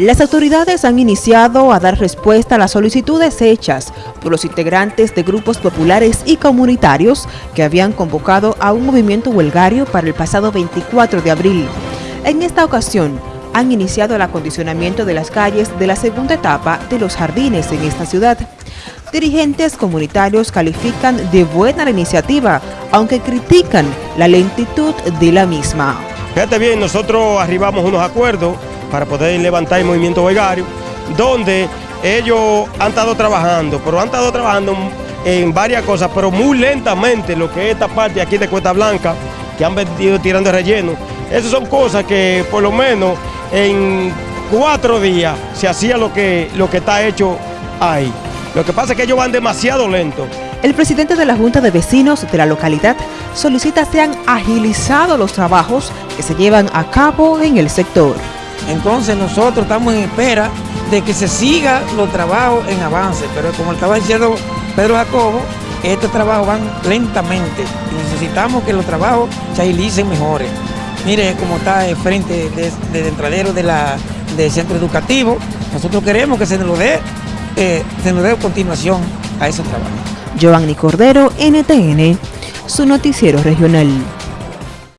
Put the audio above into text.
Las autoridades han iniciado a dar respuesta a las solicitudes hechas por los integrantes de grupos populares y comunitarios que habían convocado a un movimiento huelgario para el pasado 24 de abril. En esta ocasión, han iniciado el acondicionamiento de las calles de la segunda etapa de los jardines en esta ciudad. Dirigentes comunitarios califican de buena la iniciativa, aunque critican la lentitud de la misma. Fíjate bien, nosotros arribamos unos acuerdos para poder levantar el movimiento vegario, donde ellos han estado trabajando, pero han estado trabajando en varias cosas, pero muy lentamente, lo que es esta parte aquí de Cuesta Blanca, que han venido tirando relleno. Esas son cosas que por lo menos en cuatro días se hacía lo que, lo que está hecho ahí. Lo que pasa es que ellos van demasiado lento. El presidente de la Junta de Vecinos de la localidad solicita sean agilizados los trabajos que se llevan a cabo en el sector. Entonces nosotros estamos en espera de que se siga los trabajos en avance, pero como estaba diciendo Pedro Jacobo, estos trabajos van lentamente y necesitamos que los trabajos se agilicen mejores. Mire cómo está el frente del de, entradero del centro educativo. Nosotros queremos que se nos dé, eh, se nos dé continuación a ese trabajo. Giovanni Cordero, NTN, su noticiero regional.